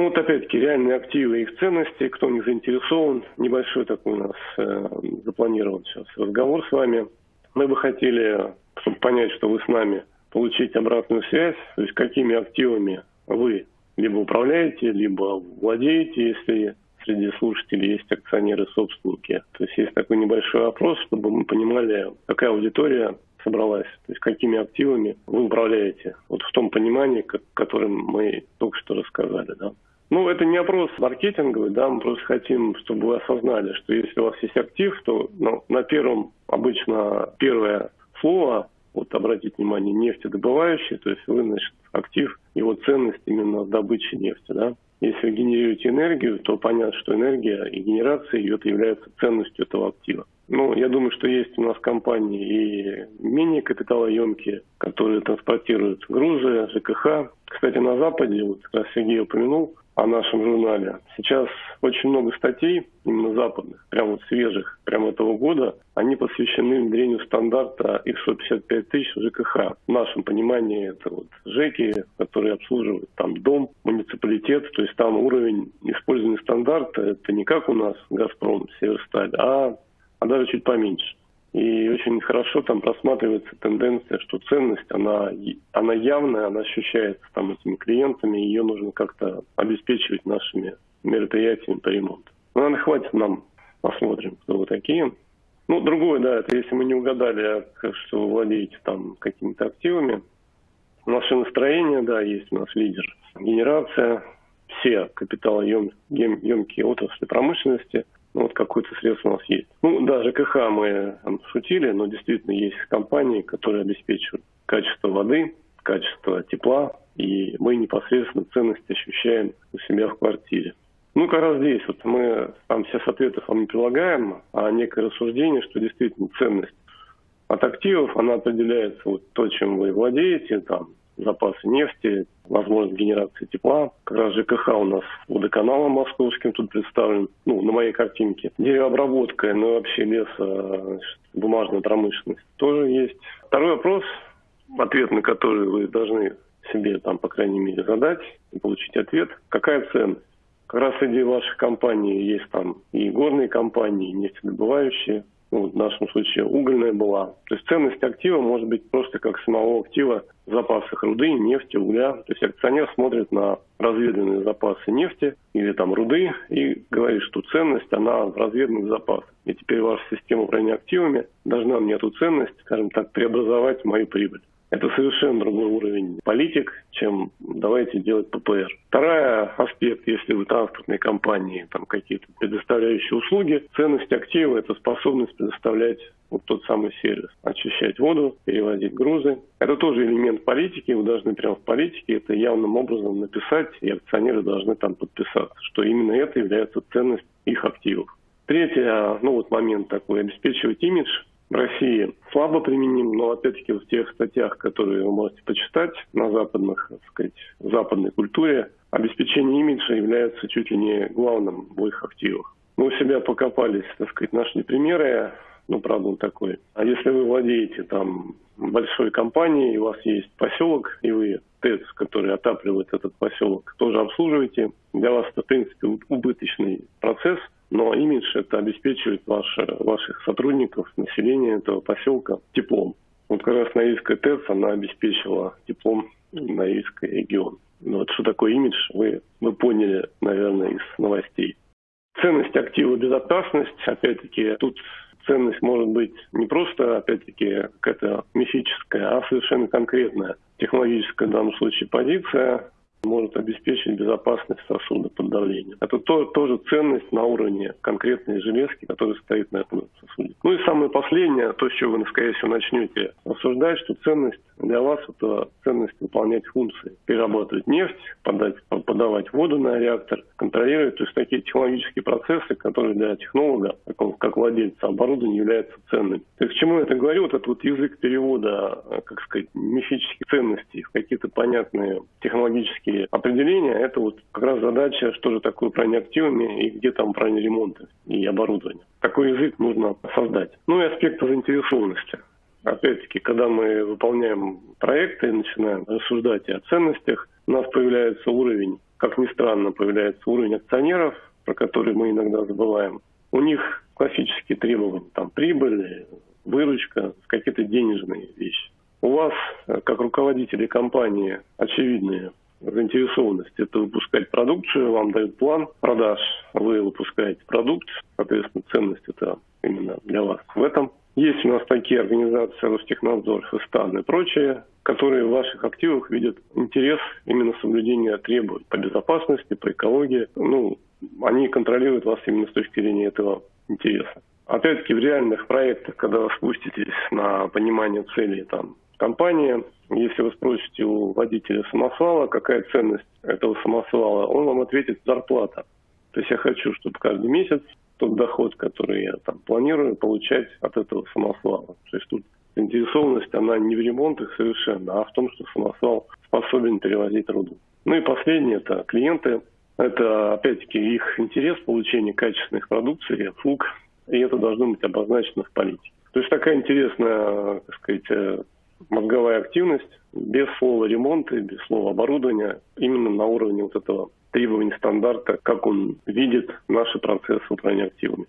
Ну вот опять-таки реальные активы и их ценности, кто в них заинтересован, небольшой такой у нас э, запланирован сейчас разговор с вами. Мы бы хотели, чтобы понять, что вы с нами, получить обратную связь, то есть какими активами вы либо управляете, либо владеете, если среди слушателей есть акционеры-собственники. То есть есть такой небольшой опрос, чтобы мы понимали, какая аудитория собралась, то есть какими активами вы управляете, вот в том понимании, как, которым мы только что рассказали. Да? Ну, это не опрос маркетинговый, да, мы просто хотим, чтобы вы осознали, что если у вас есть актив, то ну, на первом, обычно первое слово, вот обратите внимание, нефтедобывающий, то есть вы, значит, актив, его ценность именно в добыче нефти, да. Если вы генерируете энергию, то понятно, что энергия и генерация ее является ценностью этого актива. Ну, я думаю, что есть у нас компании и менее капиталоемкие, которые транспортируют грузы, ЖКХ. Кстати, на Западе, вот как раз Сергей упомянул, о нашем журнале. Сейчас очень много статей, именно западных, прямо вот свежих, прямо этого года, они посвящены внедрению стандарта X155 тысяч ЖКХ. В нашем понимании это вот ЖЭКи, которые обслуживают там дом, муниципалитет, то есть там уровень использования стандарта, это не как у нас Газпром, Северсталь, а, а даже чуть поменьше. И очень хорошо там просматривается тенденция, что ценность, она, она явная, она ощущается там этими клиентами, ее нужно как-то обеспечивать нашими мероприятиями по ремонту. Ну, наверное, хватит нам, посмотрим, кто вы такие. Ну, другое, да, это если мы не угадали, что вы владеете там какими-то активами. Наше настроение, да, есть у нас лидер. Генерация, все капиталоемкие отрасли промышленности – ну, вот какое-то средство у нас есть. Ну, да, ЖКХ мы там, шутили, но действительно есть компании, которые обеспечивают качество воды, качество тепла, и мы непосредственно ценность ощущаем у себя в квартире. Ну, как раз здесь вот мы там все ответов вам не прилагаем, а некое рассуждение, что действительно ценность от активов, она определяется вот то, чем вы владеете, там, запасы нефти, возможность генерации тепла. Как раз ЖКХ у нас водоканалом московским тут представлен, ну, на моей картинке. Деревообработка, ну, вообще леса, значит, бумажная промышленность тоже есть. Второй вопрос, ответ на который вы должны себе там, по крайней мере, задать и получить ответ. Какая ценность? Как раз среди ваших компаний есть там и горные компании, и нефтедобывающие, ну, в нашем случае угольная была. То есть ценность актива может быть просто как самого актива в запасах руды, нефти, угля. То есть акционер смотрит на разведанные запасы нефти или там руды и говорит, что ценность, она в разведанных запасах. И теперь ваша система управления активами должна мне эту ценность, скажем так, преобразовать в мою прибыль. Это совершенно другой уровень политик, чем давайте делать ППР. Второй аспект, если вы транспортные компании, там какие-то предоставляющие услуги, ценность актива – это способность предоставлять вот тот самый сервис. Очищать воду, перевозить грузы. Это тоже элемент политики. Вы должны прямо в политике это явным образом написать, и акционеры должны там подписаться, что именно это является ценность их активов. Третий, ну вот момент такой, обеспечивать имидж в России слабо применим, но опять-таки в тех статьях, которые вы можете почитать на западных, так сказать, западной культуре, обеспечение имиджа является чуть ли не главным в их активах. Мы у себя покопались, так сказать, нашли примеры, ну, правда, он такой. А если вы владеете там большой компанией, у вас есть поселок, и вы ТЭЦ, который отапливает этот поселок, тоже обслуживаете, для вас это, в принципе, убыточный процесс – это обеспечивает ваше, ваших сотрудников, населения этого поселка теплом. Вот как раз Норильская ТЭЦ, она обеспечила теплом Норильский регион. Ну, вот что такое имидж, вы, вы поняли, наверное, из новостей. Ценность актива безопасность, опять-таки, тут ценность может быть не просто, опять-таки, какая-то мифическая, а совершенно конкретная технологическая в данном случае позиция, может обеспечить безопасность сосуда под давлением. Это то, тоже ценность на уровне конкретной железки, которая стоит на этом сосуде. Ну и самое последнее, то, с чего вы, скорее всего, начнете обсуждать, что ценность для вас – это ценность выполнять функции. Перерабатывать нефть, подать, подавать воду на реактор, контролировать. То есть такие технологические процессы, которые для технолога, как, он, как владельца оборудования, являются ценными. То есть к чему я это говорю? Вот этот вот язык перевода, как сказать, мифических ценностей в какие-то понятные технологические технические определения, это вот как раз задача, что же такое управление активами и где там управление ремонта и оборудования. Такой язык нужно создать. Ну и аспекты заинтересованности. Опять-таки, когда мы выполняем проекты и начинаем рассуждать о ценностях, у нас появляется уровень как ни странно, появляется уровень акционеров, про который мы иногда забываем. У них классические требования, там прибыль, выручка, какие-то денежные вещи. У вас, э, как руководители компании, очевидные заинтересованность это выпускать продукцию, вам дают план продаж, вы выпускаете продукт, соответственно, ценность это именно для вас в этом. Есть у нас такие организации, Ростехнадзор, Фестан и прочие, которые в ваших активах видят интерес именно соблюдения требований по безопасности, по экологии. Ну, они контролируют вас именно с точки зрения этого интереса. Опять-таки в реальных проектах, когда вы спуститесь на понимание целей там, компании, если вы спросите у водителя самосвала, какая ценность этого самосвала, он вам ответит зарплата. То есть я хочу, чтобы каждый месяц тот доход, который я там планирую получать от этого самосвала. То есть тут заинтересованность, она не в ремонтах совершенно, а в том, что самосвал способен перевозить руду. Ну и последнее, это клиенты. Это, опять-таки, их интерес получения качественных продукций, услуг, и это должно быть обозначено в политике. То есть такая интересная, так сказать, мозговая активность без слова ремонта, без слова оборудования, именно на уровне вот этого требований стандарта, как он видит наши процессы управления активами.